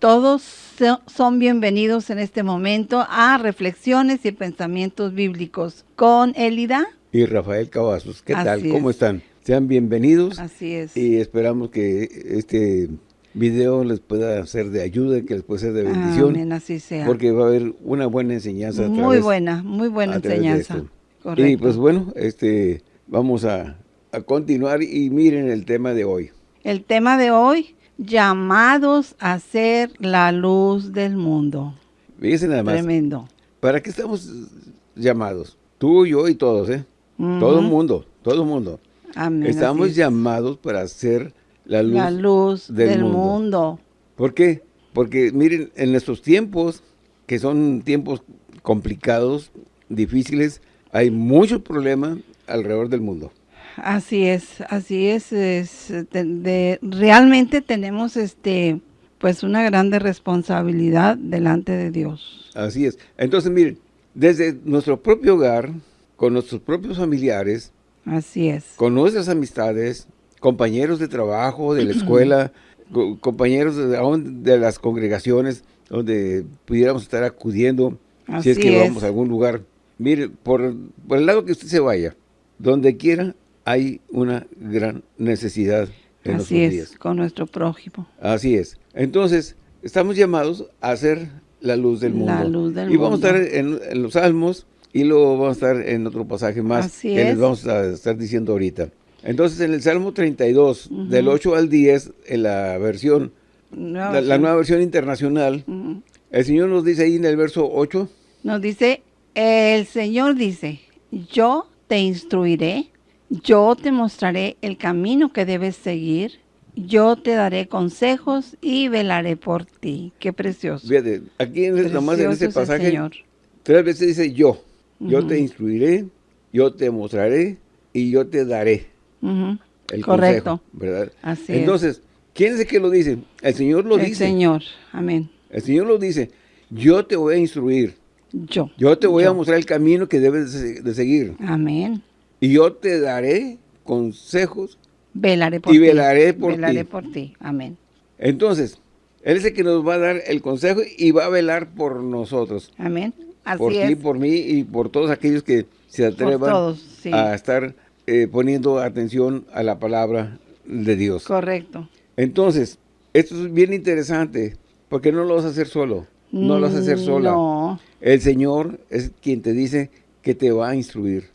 Todos son bienvenidos en este momento a Reflexiones y Pensamientos Bíblicos con Elida y Rafael Cavazos. ¿Qué tal? ¿Cómo están? Sean bienvenidos. Así es. Y esperamos que este video les pueda ser de ayuda, que les pueda ser de bendición. Amén, así sea. Porque va a haber una buena enseñanza. muy buena, muy buena enseñanza. Correcto. Y pues bueno, este, vamos a, a continuar y miren el tema de hoy. El tema de hoy llamados a ser la luz del mundo. Fíjense nada más. Tremendo. ¿Para qué estamos llamados? Tú, yo y todos, ¿eh? Todo el mundo, todo el mundo. Amén, estamos llamados para ser la luz, la luz del, mundo. ¿Por qué? Porque miren, en nuestros tiempos, que son tiempos complicados, difíciles, hay muchos problemas alrededor del mundo. Así es, así es. realmente tenemos este, pues una grande responsabilidad delante de Dios. Así es. Entonces, miren, desde nuestro propio hogar, con nuestros propios familiares. Así es. Con nuestras amistades, compañeros de trabajo, de la escuela, compañeros de, las congregaciones donde pudiéramos estar acudiendo si es que vamos a algún lugar. Mire, por, por el lado que usted se vaya, donde quiera, hay una gran necesidad en Así es, con nuestro prójimo. Así es. Entonces, estamos llamados a ser la luz del mundo. La luz del y vamos a estar en, los Salmos y luego vamos a estar en otro pasaje más que les vamos a estar diciendo ahorita. Entonces, en el Salmo 32, del 8 al 10, en la versión, la, nueva versión internacional, el Señor nos dice ahí en el verso 8. Nos dice, el Señor dice, yo te instruiré yo te mostraré el camino que debes seguir. Yo te daré consejos y velaré por ti. Qué precioso. Fíjate, aquí en, nomás en este pasaje, tres veces dice yo. Yo te instruiré, yo te mostraré y yo te daré el Correcto. ¿verdad? Así Entonces, ¿quién es el que lo dice? El Señor lo dice. El Señor, amén. El Señor lo dice, yo te voy a instruir. Yo. Yo te voy a mostrar el camino que debes de seguir. Amén. Y yo te daré consejos velaré por y ti. velaré por velaré por ti. Amén. Entonces, Él es el que nos va a dar el consejo y va a velar por nosotros. Amén. Así por ti, por mí y por todos aquellos que se atrevan a estar eh, poniendo atención a la palabra de Dios. Correcto. Entonces, esto es bien interesante, porque no lo vas a hacer solo. No lo vas a hacer mm, sola. No. El Señor es quien te dice que te va a instruir.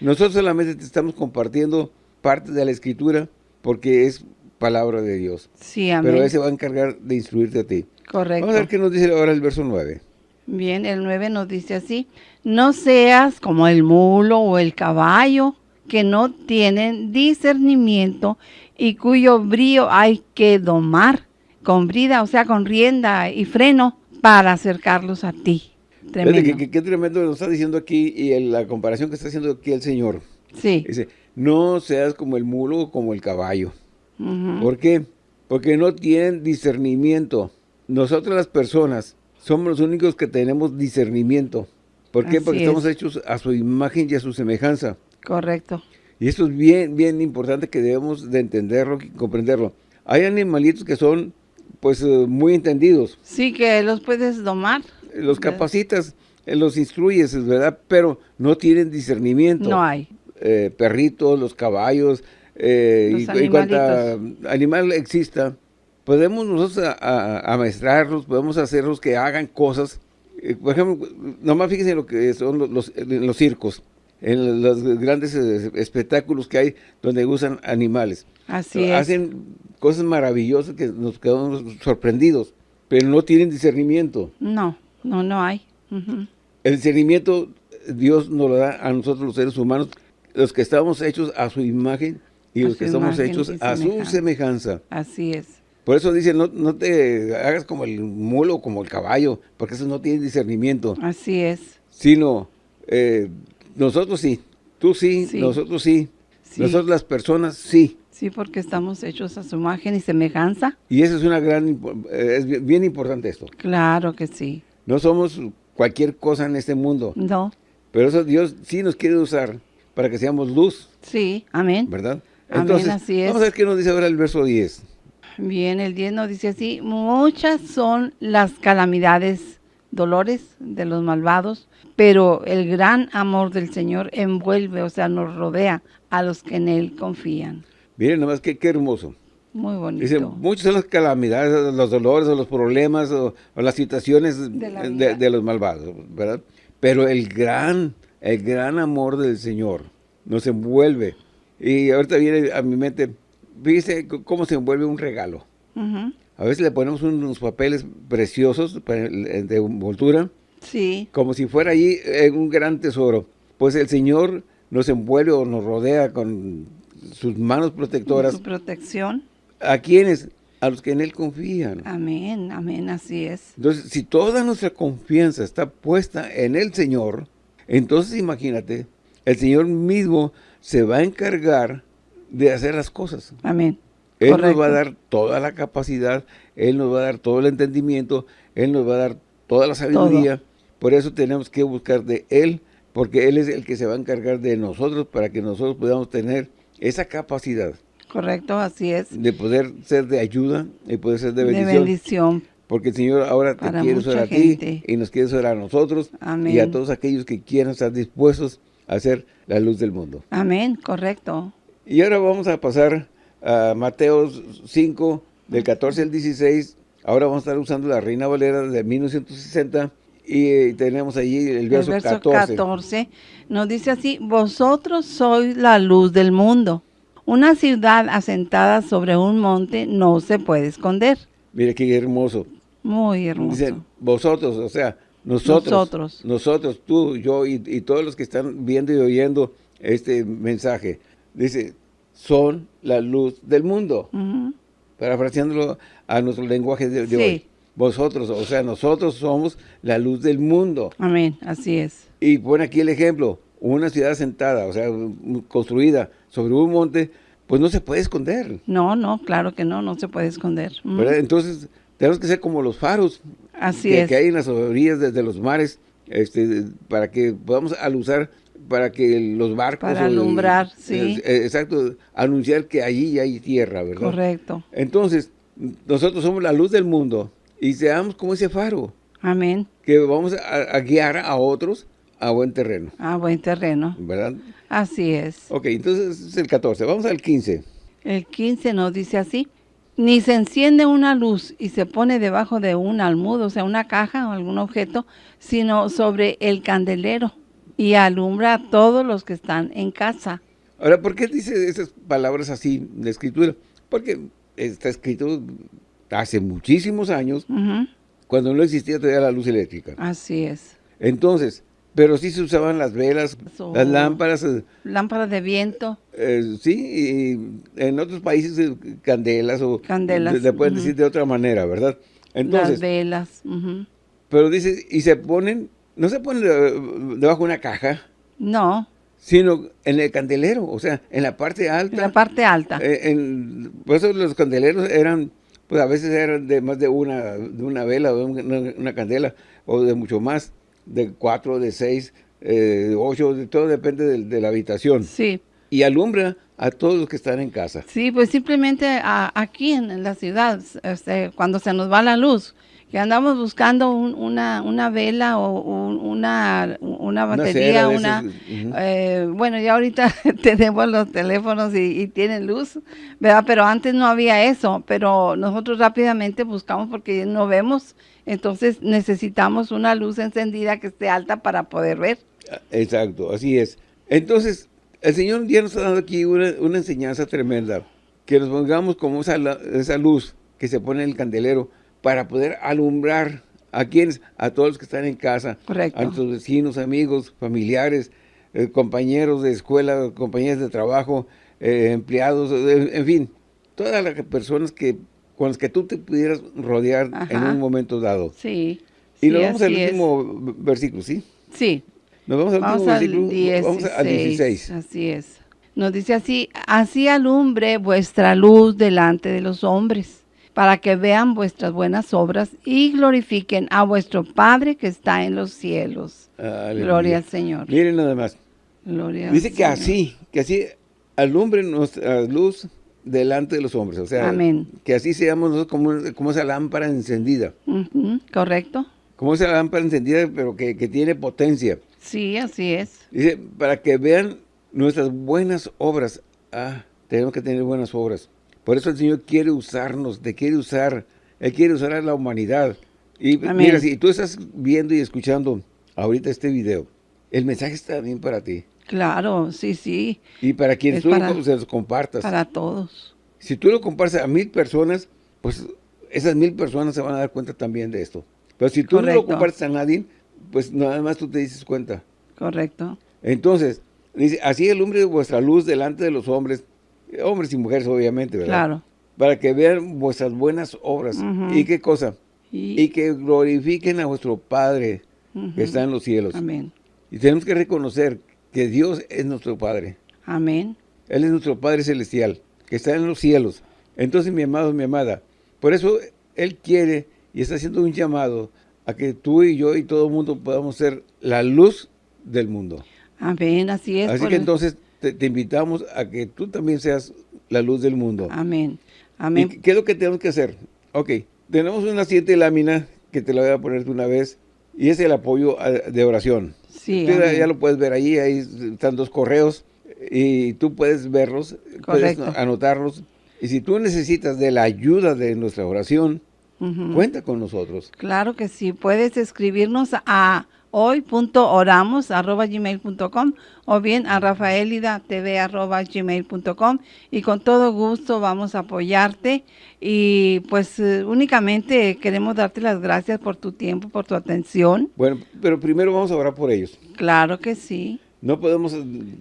Nosotros solamente te estamos compartiendo parte de la Escritura porque es palabra de Dios. Sí, amén. Pero Él se va a encargar de instruirte a ti. Correcto. Vamos a ver qué nos dice ahora el verso 9. Bien, el 9 nos dice así, no seas como el mulo o el caballo que no tienen discernimiento y cuyo brío hay que domar con brida, o sea, con rienda y freno para acercarlos a ti. Tremendo. Qué, tremendo lo está diciendo aquí y la comparación que está haciendo aquí el Señor. Sí. Dice, no seas como el mulo o como el caballo. ¿Por qué? Porque no tienen discernimiento. Nosotros las personas somos los únicos que tenemos discernimiento. ¿Por qué? Porque estamos hechos a su imagen y a su semejanza. Correcto. Y esto es bien, bien importante que debemos de entenderlo y comprenderlo. Hay animalitos que son, pues, eh, muy entendidos. Sí, que los puedes domar los capacitas, eh, los instruyes, ¿verdad? Pero no tienen discernimiento. No hay. Eh, perritos, los caballos, eh, y, cuanto animal exista, podemos nosotros amaestrarlos, podemos hacerlos que hagan cosas. por ejemplo, nomás fíjense en lo que son los, los, circos, en los grandes espectáculos que hay donde usan animales. Así Hacen cosas maravillosas que nos quedamos sorprendidos, pero no tienen discernimiento. No. No, no hay. El discernimiento Dios nos lo da a nosotros los seres humanos, los que estamos hechos a su imagen y los que estamos hechos a su semejanza. Así es. Por eso dice, no, no te hagas como el mulo como el caballo, porque eso no tiene discernimiento. Así es. Sino, eh, nosotros sí, tú sí, nosotros sí, nosotros las personas sí. Sí, porque estamos hechos a su imagen y semejanza. Y eso es una gran, eh, es bien importante esto. Claro que sí. No somos cualquier cosa en este mundo. No. Pero eso Dios sí nos quiere usar para que seamos luz. Sí, amén. ¿Verdad? Entonces, amén, así es. vamos a ver qué nos dice ahora el verso 10. Bien, el 10 nos dice así, muchas son las calamidades, dolores de los malvados, pero el gran amor del Señor envuelve, o sea, nos rodea a los que en Él confían. Miren, nomás que qué hermoso. Muy bonito. Dice, muchas son las calamidades, los dolores, o los problemas, o, las situaciones de, los malvados, ¿verdad? Pero el gran, el gran amor del Señor nos envuelve. Y ahorita viene a mi mente, fíjese cómo se envuelve un regalo. A veces le ponemos unos papeles preciosos de envoltura. Sí. Como si fuera allí un gran tesoro. Pues el Señor nos envuelve o nos rodea con sus manos protectoras. Su protección. ¿A quiénes? A los que en Él confían. Amén, amén, así es. Entonces, si toda nuestra confianza está puesta en el Señor, entonces imagínate, el Señor mismo se va a encargar de hacer las cosas. Amén. Él nos va a dar toda la capacidad, Él nos va a dar todo el entendimiento, Él nos va a dar toda la sabiduría. Por eso tenemos que buscar de Él, porque Él es el que se va a encargar de nosotros para que nosotros podamos tener esa capacidad. Correcto, así es. De poder ser de ayuda y poder ser de bendición. De bendición. Porque el Señor ahora te quiere usar a ti y nos quiere usar a nosotros y a todos aquellos que quieran estar dispuestos a ser la luz del mundo. Amén, correcto. Y ahora vamos a pasar a Mateo 5, del 14 al 16. Ahora vamos a estar usando la Reina Valera de 1960 y eh, tenemos allí el verso, el verso 14. 14. Nos dice así, vosotros sois la luz del mundo. Una ciudad asentada sobre un monte no se puede esconder. Mire qué hermoso. Muy hermoso. Dicen, vosotros, o sea, nosotros, nosotros, tú, yo y, todos los que están viendo y oyendo este mensaje, dice, son la luz del mundo. Parafraseándolo a nuestro lenguaje de, hoy. Vosotros, o sea, nosotros somos la luz del mundo. Amén, así es. Y pone aquí el ejemplo, una ciudad sentada, o sea, construida sobre un monte, pues no se puede esconder. No, no, claro que no, no se puede esconder. Entonces, tenemos que ser como los faros Así que, es. que hay en las orillas de, los mares, este, para que podamos alusar, para que los barcos... Para alumbrar, sí. exacto, anunciar que allí hay tierra, ¿verdad? Correcto. Entonces, nosotros somos la luz del mundo y seamos como ese faro. Amén. Que vamos a guiar a otros a buen terreno. A buen terreno. ¿Verdad? Así es. Ok, entonces es el 14. Vamos al 15. El 15 nos dice así. Ni se enciende una luz y se pone debajo de un almudo, o sea, una caja o algún objeto, sino sobre el candelero y alumbra a todos los que están en casa. Ahora, ¿por qué dice esas palabras así de escritura? Porque está escrito hace muchísimos años, cuando no existía todavía la luz eléctrica. Así es. Entonces, pero sí se usaban las velas, las lámparas. Eh, lámparas de viento. Eh, sí, y en otros países eh, candelas o... Candelas. Le pueden decir de otra manera, ¿verdad? Entonces, las velas. Pero dice, y se ponen, no se ponen debajo de una caja. No. Sino en el candelero, o sea, en la parte alta. En la parte alta. en, por eso los candeleros eran, pues a veces eran de más de una, de una vela o de una candela o de mucho más de cuatro, de seis, eh, de ocho, de todo depende de, la habitación. Sí. Y alumbra a todos los que están en casa. Sí, pues simplemente aquí en, la ciudad, este, cuando se nos va la luz, que andamos buscando una, una vela o una, una batería, una, eh, bueno, ya ahorita tenemos los teléfonos y, y, tienen luz, ¿verdad? Pero antes no había eso, pero nosotros rápidamente buscamos porque no vemos, entonces necesitamos una luz encendida que esté alta para poder ver. Exacto, así es. Entonces, el Señor ya nos ha dado aquí una, una enseñanza tremenda, que nos pongamos como esa, esa luz que se pone en el candelero, para poder alumbrar a quienes, a todos los que están en casa, a nuestros vecinos, amigos, familiares, eh, compañeros de escuela, compañeros de trabajo, eh, empleados, en fin, todas las personas que con las que tú te pudieras rodear en un momento dado. Sí. Y nos vamos al último versículo, ¿sí? Sí. Nos vamos al último versículo. vamos al 16. Así es. Nos dice así, así alumbre vuestra luz delante de los hombres para que vean vuestras buenas obras y glorifiquen a vuestro Padre que está en los cielos. Gloria al Señor. Miren nada más. Dice que así, que así alumbre nuestra luz delante de los hombres. O sea, que así seamos nosotros como, como esa lámpara encendida. correcto. Como esa lámpara encendida, pero que, tiene potencia. Sí, así es. Dice, para que vean nuestras buenas obras. Ah, tenemos que tener buenas obras. Por eso el Señor quiere usarnos, te quiere usar. Él quiere usar a la humanidad. Y mira, si tú estás viendo y escuchando ahorita este video, el mensaje está bien para ti. Claro, sí, sí. Y para quienes tú se los compartas. Para todos. Si tú lo compartes a mil personas, pues esas mil personas se van a dar cuenta también de esto. Pero si tú no lo compartes a nadie, pues nada más tú te dices cuenta. Correcto. Entonces, dice, así el hombre de vuestra luz delante de los hombres, hombres y mujeres obviamente, ¿verdad? Claro. Para que vean vuestras buenas obras. ¿Y qué cosa? Y, que glorifiquen a vuestro Padre que está en los cielos. Amén. Y tenemos que reconocer que Dios es nuestro Padre. Amén. Él es nuestro Padre Celestial, que está en los cielos. Entonces, mi amado, mi amada, por eso Él quiere y está haciendo un llamado a que tú y yo y todo el mundo podamos ser la luz del mundo. Amén, así es. Así que entonces te, invitamos a que tú también seas la luz del mundo. Amén, amén. ¿Y qué es lo que tenemos que hacer? Ok, tenemos una siete lámina que te la voy a poner una vez y es el apoyo de oración. Sí, ya lo puedes ver ahí, ahí están dos correos y tú puedes verlos, puedes anotarlos. Y si tú necesitas de la ayuda de nuestra oración, cuenta con nosotros. Claro que sí, puedes escribirnos a hoy.oramos.gmail.com o bien a rafaelidatv.gmail.com y con todo gusto vamos a apoyarte y pues eh, únicamente queremos darte las gracias por tu tiempo, por tu atención. Bueno, pero primero vamos a orar por ellos. Claro que sí. No podemos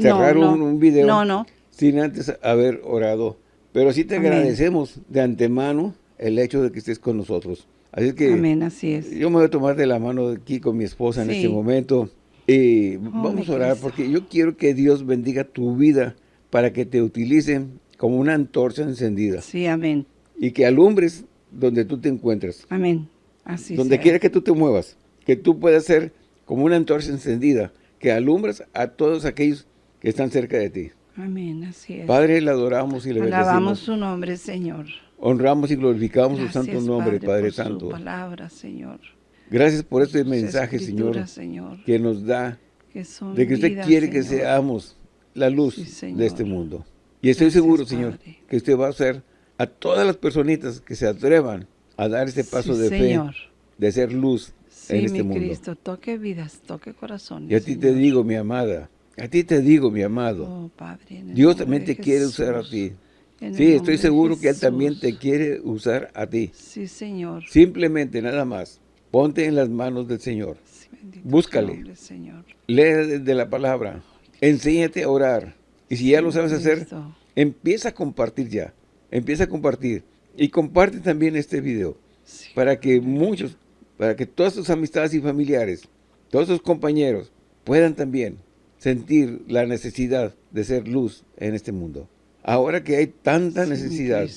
cerrar Un, video sin antes haber orado, pero sí te agradecemos de antemano el hecho de que estés con nosotros. Así que Amén, así es. yo me voy a tomar de la mano aquí con mi esposa en este momento y vamos a orar porque yo quiero que Dios bendiga tu vida para que te utilicen como una antorcha encendida. Sí, amén. Y que alumbres donde tú te encuentres. Amén. Así Donde quiera que tú te muevas, que tú puedas ser como una antorcha encendida, que alumbres a todos aquellos que están cerca de ti. Amén, así es. Padre, le adoramos y le bendecimos. Alabamos su nombre, Señor. Honramos y glorificamos su santo nombre, Padre, Santo. palabra, Señor. Gracias por este mensaje, Señor, que nos da de que usted quiere que seamos la luz de este mundo. Y estoy seguro, Señor, que usted va a hacer a todas las personitas que se atrevan a dar este paso de fe, de ser luz en este mundo. Cristo, toque vidas, toque corazones. Y a ti te digo, mi amada, a ti te digo, mi amado, oh, Dios también te quiere usar a ti. Sí, estoy seguro que Él también te quiere usar a ti. Sí, Señor. Simplemente, nada más, ponte en las manos del Señor. Búscale. Lee de la palabra. Enséñate a orar. Y si ya lo sabes hacer, empieza a compartir ya. Empieza a compartir. Y comparte también este video. para que muchos, para que todas tus amistades y familiares, todos tus compañeros, puedan también sentir la necesidad de ser luz en este mundo. Ahora que hay tanta necesidad,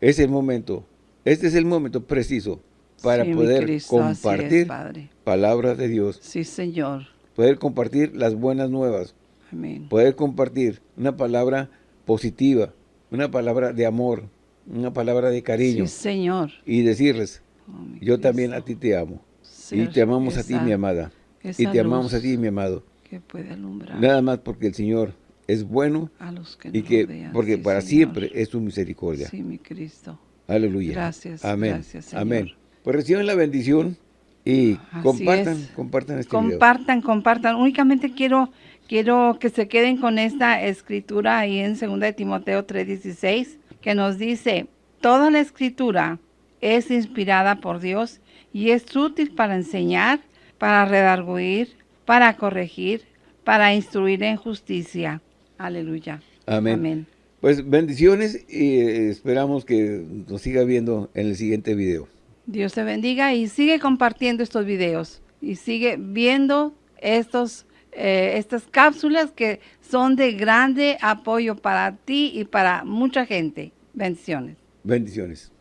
es el momento, este es el momento preciso para poder compartir palabras de Dios. Sí, Señor. Poder compartir las buenas nuevas. Amén. Poder compartir una palabra positiva, una palabra de amor, una palabra de cariño. Sí, Señor. Y decirles, oh, yo también a ti te amo. y te amamos a ti, mi amada. Y te amamos a ti, mi amado. Que puede alumbrar. Nada más porque el Señor es bueno y que porque para siempre es su misericordia. Sí, mi Cristo. Aleluya. Gracias. Amén. Amén. Pues reciban la bendición y compartan, compartan este Compartan, compartan. Únicamente quiero quiero que se queden con esta escritura ahí en 2 de Timoteo 3:16 que nos dice, "Toda la escritura es inspirada por Dios y es útil para enseñar, para redarguir, para corregir, para instruir en justicia." Aleluya. Amén. Pues bendiciones y eh, esperamos que nos siga viendo en el siguiente video. Dios te bendiga y sigue compartiendo estos videos y sigue viendo estos, eh, estas cápsulas que son de grande apoyo para ti y para mucha gente. Bendiciones. Bendiciones.